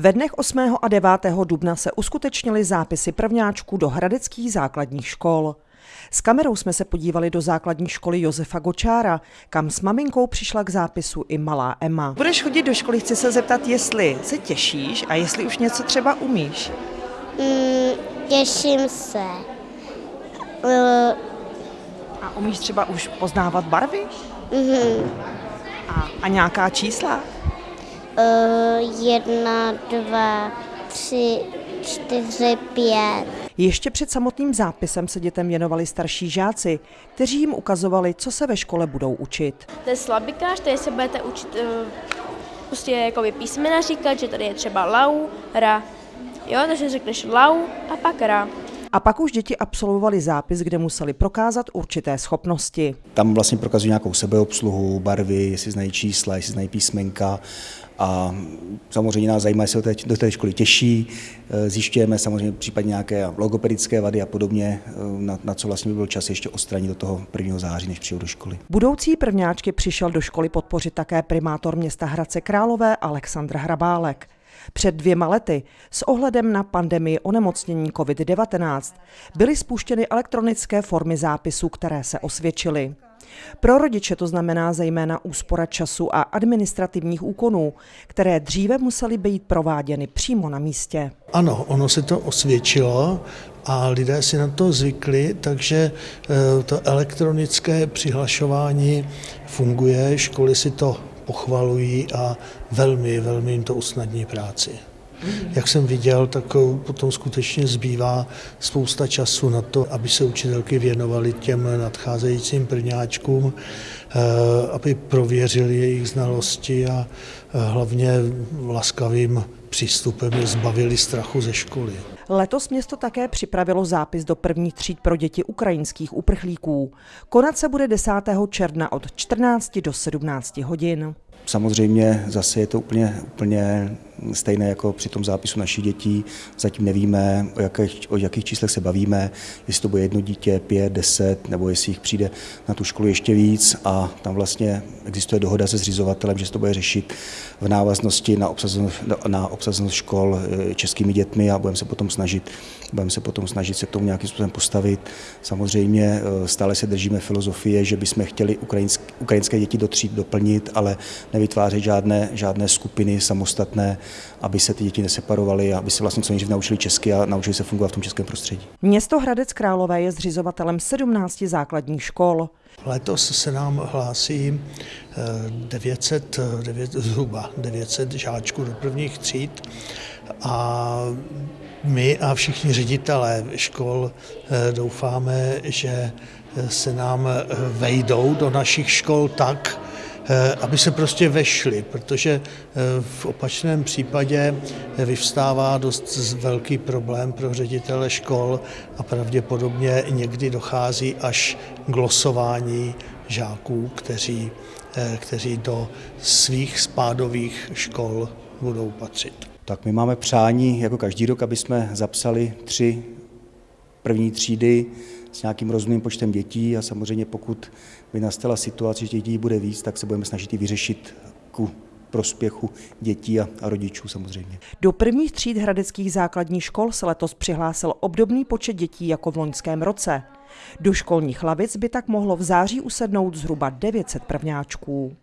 Ve dnech 8. a 9. dubna se uskutečnily zápisy prvňáčků do hradeckých základních škol. S kamerou jsme se podívali do základní školy Josefa Gočára, kam s maminkou přišla k zápisu i malá Emma. Budeš chodit do školy, chci se zeptat, jestli se těšíš a jestli už něco třeba umíš. Mm, těším se. Uh, A umíš třeba už poznávat barvy? mhm. A, a nějaká čísla? Uh, jedna, dva, tři, čtyři, pět. Ještě před samotným zápisem se dětem věnovali starší žáci, kteří jim ukazovali, co se ve škole budou učit. To je slabikář, tady se budete učit eh, prostě jakoby písmena říkat, že tady je třeba lau, ra. Jo, takže řekneš lau a pak ra. A pak už děti absolvovali zápis, kde museli prokázat určité schopnosti. Tam vlastně prokazují nějakou sebeobsluhu, barvy, jestli znají čísla, jestli znají písmenka. A samozřejmě nás zajímá, jestli do té školy těší. Eh, Zjišťujeme samozřejmě případně nějaké logopedické vady a podobně, eh, na, na co vlastně by byl čas ještě odstranit do toho 1. září, než přijou do školy. Budoucí prvňáčky přišel do školy podpořit také primátor města Hradce Králové Aleksandr Hrabálek. Před dvěma lety s ohledem na pandemii onemocnění COVID-19 byly spuštěny elektronické formy zápisů, které se osvědčily. Pro rodiče to znamená zejména úspora času a administrativních úkonů, které dříve musely být prováděny přímo na místě. Ano, ono se to osvědčilo a lidé si na to zvykli, takže eh, to elektronické přihlašování funguje, školy si to pochvalují a velmi, velmi jim to usnadní práci. Jak jsem viděl, tak eh, potom skutečně zbývá spousta času na to, aby se učitelky věnovaly těm nadcházejícím prvňáčkům, eh, aby prověřili jejich znalosti a eh, hlavně laskavým přístupem je zbavili strachu ze školy. Letos město také připravilo zápis do prvních tříd pro děti ukrajinských uprchlíků. Konat se bude 10. června od 14 do 17 hodin. Samozřejmě zase je to úplně, úplně stejné jako při tom zápisu našich dětí. Zatím nevíme, o jakých, o jakých číslech se bavíme, jestli to bude jedno dítě, pět, deset, nebo jestli jich přijde na tu školu ještě víc a tam vlastně existuje dohoda se zřizovatelem, že se to bude řešit v návaznosti na obsazenost, na obsazenost škol eh, českými dětmi a budeme se potom snažit, budeme se potom snažit se k tomu nějakým způsobem postavit. Samozřejmě eh, stále se držíme filozofie, že bychom chtěli ukrajinské, ukrajinské děti do tříd doplnit, ale nevytvářet žádné, žádné skupiny samostatné, aby se ty děti neseparovaly, aby se vlastně co nejdřív naučili česky a naučili se fungovat v tom českém prostředí. Město Hradec Králové je zřizovatelem 17 základních škol. Letos se nám hlásí eh, 900, eh, 9, zhruba 900 žáčků do prvních tříd a my a všichni ředitelé škol eh, doufáme, že se nám eh, vejdou do našich škol tak, eh, aby se prostě vešli, protože eh, v opačném případě vyvstává dost velký problém pro ředitele škol a pravděpodobně někdy dochází až k losování žáků, kteří, eh, kteří do svých spádových škol budou patřit. Tak my máme přání jako každý rok, aby jsme zapsali tři první třídy s nějakým rozumným počtem dětí a samozřejmě pokud by nastala situace, že těch dětí bude víc, tak se budeme snažit ji vyřešit ku prospěchu dětí a, a rodičů samozřejmě. Do prvních tříd hradeckých základních škol se letos přihlásil obdobný počet dětí jako v loňském roce. Do školních lavic by tak mohlo v září usednout zhruba 900 prvňáčků.